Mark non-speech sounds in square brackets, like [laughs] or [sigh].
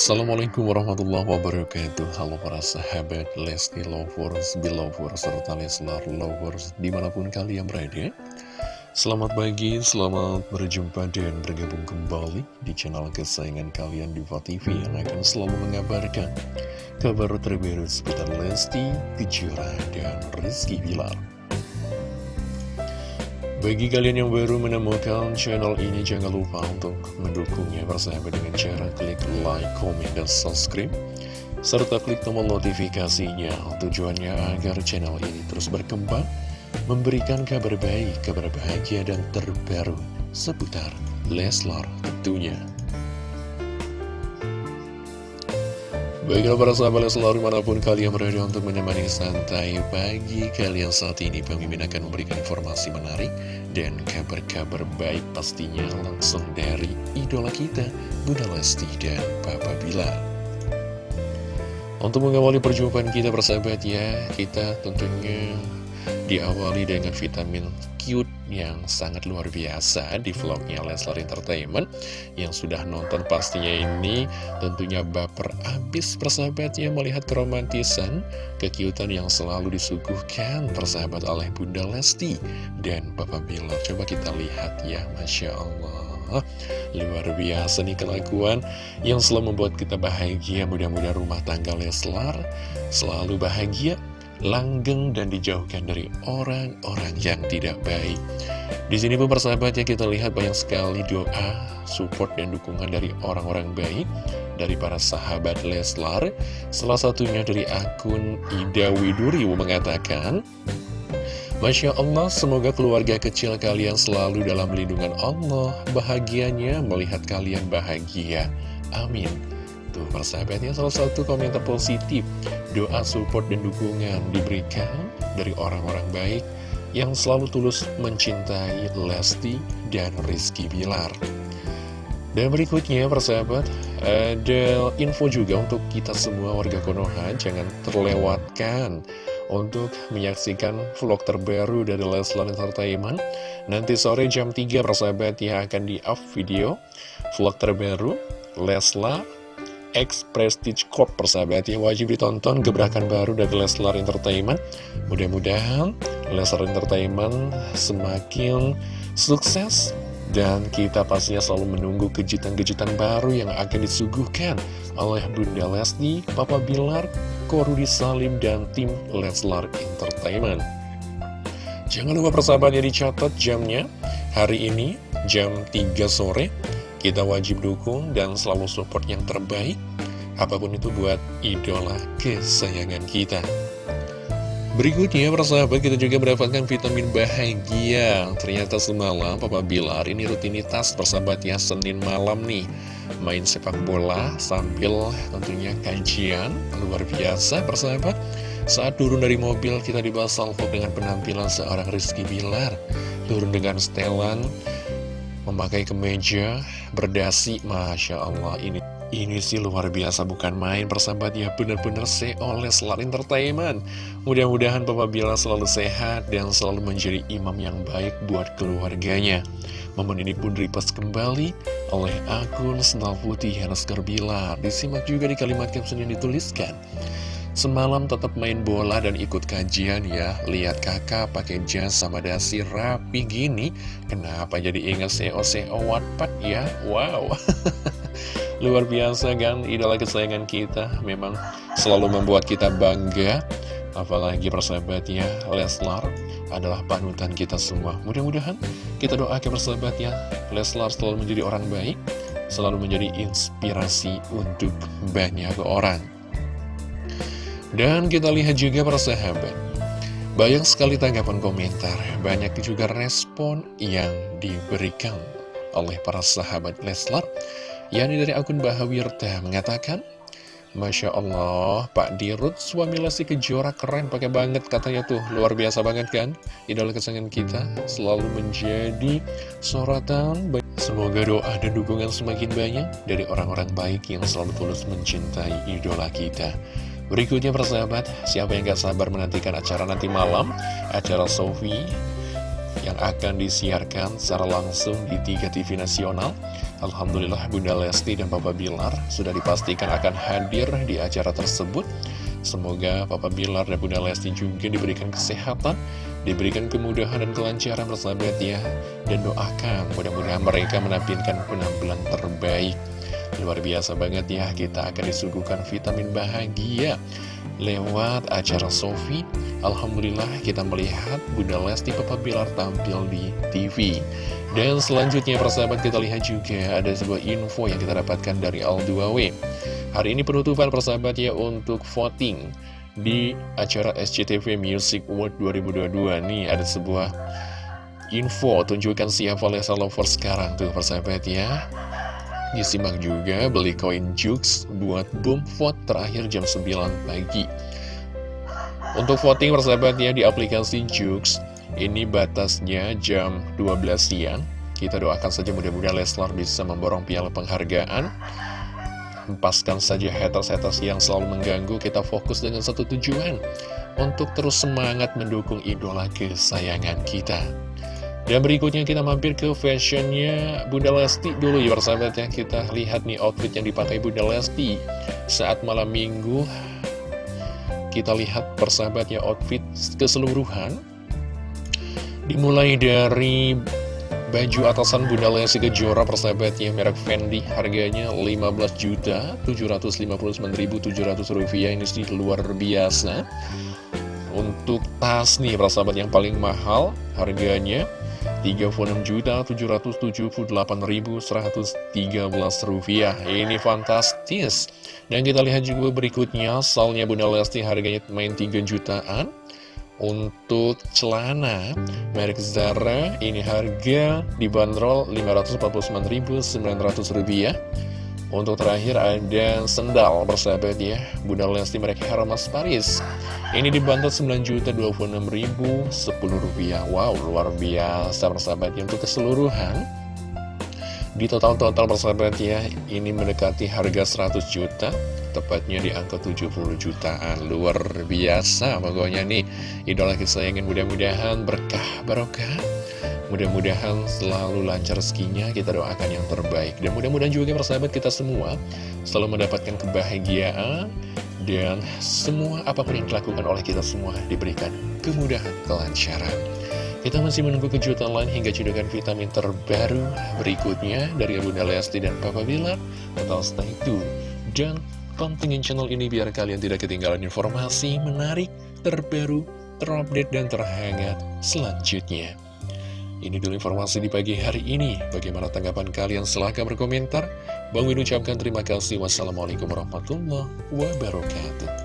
Assalamualaikum warahmatullahi wabarakatuh. Halo para sahabat Lesti Lovers, Belovers, serta Leslar Lovers di mana pun kalian berada. Selamat pagi, selamat berjumpa dan bergabung kembali di channel kesayangan kalian Diva TV yang akan selalu mengabarkan kabar terbaru seputar Lesti, Kejora, dan Rizky Bilar bagi kalian yang baru menemukan channel ini, jangan lupa untuk mendukungnya bersama dengan cara klik like, comment, dan subscribe. Serta klik tombol notifikasinya tujuannya agar channel ini terus berkembang, memberikan kabar baik, kabar bahagia, dan terbaru seputar Leslar tentunya. Baiklah para sahabat selalu di mana pun kalian berada untuk menemani santai pagi kalian saat ini Pemimpin akan memberikan informasi menarik dan kabar-kabar baik pastinya langsung dari idola kita Bunda Lesti dan Papa Bilar. Untuk mengawali perjumpaan kita persahabat ya Kita tentunya diawali dengan vitamin cute yang sangat luar biasa di vlognya Leslar Entertainment. Yang sudah nonton pastinya ini tentunya baper abis persahabatnya melihat keromantisan kekiutan yang selalu disuguhkan persahabat oleh Bunda Lesti dan Papa Bilar coba kita lihat ya Masya Allah. Luar biasa nih kelakuan yang selalu membuat kita bahagia. Mudah-mudahan rumah tangga Leslar selalu bahagia langgeng dan dijauhkan dari orang-orang yang tidak baik. Di sini pun persahabat ya kita lihat banyak sekali doa, support dan dukungan dari orang-orang baik dari para sahabat Leslar. Salah satunya dari akun Ida Widuriu mengatakan, Masya Allah, semoga keluarga kecil kalian selalu dalam lindungan Allah, bahagianya melihat kalian bahagia. Amin. Tuh persahabatnya salah satu komentar positif Doa support dan dukungan diberikan dari orang-orang baik Yang selalu tulus mencintai Lesti dan Rizky Bilar. Dan berikutnya persahabat Ada info juga untuk kita semua warga Konoha. Jangan terlewatkan untuk menyaksikan vlog terbaru dari Leslar Entertainment. Nanti sore jam 3 persahabat ya akan di-up video vlog terbaru Leslar X Prestige Corp persahabat ya wajib ditonton gebrakan baru dari Leslar Entertainment mudah-mudahan Leslar Entertainment semakin sukses dan kita pastinya selalu menunggu kejutan-kejutan baru yang akan disuguhkan oleh Bunda Lesti, Papa Bilar, Korudi Salim, dan tim Leslar Entertainment. Jangan lupa persahabatnya dicatat jamnya hari ini jam 3 sore kita wajib dukung dan selalu support yang terbaik Apa pun itu buat idola kesayangan kita. Berikutnya persahabat kita juga mendapatkan vitamin bahagia. Ternyata semalam Papa Bilar ini rutinitas persahabatnya Senin malam nih. Main sepak bola sambil tentunya kajian. Luar biasa persahabat. Saat turun dari mobil kita dibahas salvo dengan penampilan seorang Rizky Bilar. Turun dengan setelan memakai kemeja berdasi. Masya Allah ini ini sih luar biasa bukan main persahabat. Ya benar-benar CEO Leslar Entertainment. Mudah-mudahan Papa Bila selalu sehat dan selalu menjadi imam yang baik buat keluarganya. Momen ini pun repost kembali oleh akun Senal Putih Hanaskar Bilar disimak juga di kalimat caption yang dituliskan Semalam tetap main bola dan ikut kajian ya. Lihat kakak pakai jas sama dasi rapi gini. Kenapa jadi ingat CEO-CEO Wattpad ya? Wow. [laughs] Luar biasa kan idola kesayangan kita. Memang selalu membuat kita bangga. Apalagi persahabatnya Leslar adalah panutan kita semua. Mudah-mudahan kita doakan persahabatnya. Leslar selalu menjadi orang baik Selalu menjadi inspirasi untuk banyak orang dan kita lihat juga para sahabat. Banyak sekali tanggapan komentar Banyak juga respon yang diberikan oleh para sahabat Leslar. Yani dari akun Bahawirta mengatakan Masya Allah, Pak Dirut suami Lesti Kejora keren pakai banget katanya tuh. Luar biasa banget kan? Idola kesayangan kita selalu menjadi sorotan. Semoga doa dan dukungan semakin banyak dari orang-orang baik yang selalu tulus mencintai idola kita Berikutnya persahabat, siapa yang gak sabar menantikan acara nanti malam Acara Sofi yang akan disiarkan secara langsung di tiga TV nasional. Alhamdulillah Bunda Lesti dan Papa Bilar sudah dipastikan akan hadir di acara tersebut. Semoga Papa Bilar dan Bunda Lesti juga diberikan kesehatan, diberikan kemudahan dan kelancaran bersahabat ya. Dan doakan mudah-mudahan mereka menampilkan penampilan terbaik. Luar biasa banget ya, kita akan disuguhkan vitamin bahagia lewat acara Sofi. Alhamdulillah kita melihat Bunda Lesti Papa Bilar tampil di TV Dan selanjutnya persahabat kita lihat juga ada sebuah info yang kita dapatkan dari Al2W Hari ini penutupan persahabat ya untuk voting di acara SCTV Music Award 2022 Nih ada sebuah info tunjukkan siapa Lesa Lover sekarang tuh persahabat ya Disimak juga beli koin Jux buat boom vote terakhir jam 9 pagi. Untuk voting persahabat ya di aplikasi Jux Ini batasnya jam 12 siang. Kita doakan saja mudah-mudahan Leslar bisa memborong piala penghargaan. Hempaskan saja haters-haters yang selalu mengganggu. Kita fokus dengan satu tujuan Untuk terus semangat mendukung idola kesayangan kita dan berikutnya kita mampir ke fashionnya Bunda Lesti dulu ya persahabat ya. Kita lihat nih outfit yang dipakai Bunda Lesti Saat malam minggu. Kita lihat persahabatnya outfit keseluruhan. Dimulai dari baju atasan Bunda Lesti Kejora persahabatnya merek Fendi harganya 15 juta 759.700 rupiah. Ini sih luar biasa. Untuk tas nih persahabat yang paling mahal harganya 36.778.113 rupiah. Ini fantastis. Dan kita lihat juga berikutnya Salnya Bunda Lesti harganya main 3 jutaan. Untuk celana Merek Zara Ini harga dibanderol 549.900 rupiah untuk terakhir ada sendal bersahabat ya. Bunda Lesti merek Hermes Paris. Ini dibantu 9.026.010 rupiah. Wow luar biasa bersahabat ya Untuk keseluruhan. Di total-total bersahabat ya Ini mendekati harga 100 juta Tepatnya di angka 70 jutaan Luar biasa pokoknya nih Idola kesayangan mudah-mudahan berkah barokah Mudah-mudahan selalu lancar rezekinya, kita doakan yang terbaik. Dan mudah-mudahan juga persahabat kita semua selalu mendapatkan kebahagiaan dan semua apa pun yang dilakukan oleh kita semua diberikan kemudahan, kelancaran. Kita masih menunggu kejutan lain hingga cedokan vitamin terbaru berikutnya dari Bunda Lesti dan Papa Bilar. Atau stay tune dan pantengin channel ini biar kalian tidak ketinggalan informasi menarik, terbaru, terupdate, dan terhangat selanjutnya. Ini dulu informasi di pagi hari ini. Bagaimana tanggapan kalian? Silahkan berkomentar. Bang Win ucapkan terima kasih. Wassalamualaikum warahmatullahi wabarakatuh.